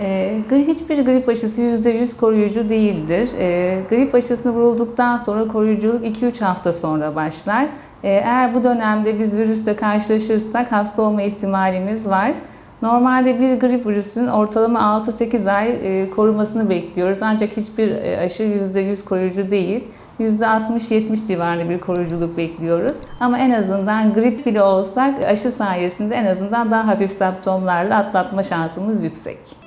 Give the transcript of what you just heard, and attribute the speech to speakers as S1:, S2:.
S1: E, hiçbir grip aşısı %100 koruyucu değildir. E, grip aşısını vurulduktan sonra koruyuculuk 2-3 hafta sonra başlar. E, eğer bu dönemde biz virüsle karşılaşırsak hasta olma ihtimalimiz var. Normalde bir grip virüsünün ortalama 6-8 ay e, korumasını bekliyoruz. Ancak hiçbir e, aşı %100 koruyucu değil. %60-70 civarında bir koruyuculuk bekliyoruz. Ama en azından grip bile olsak aşı sayesinde en azından daha hafif semptomlarla atlatma şansımız yüksek.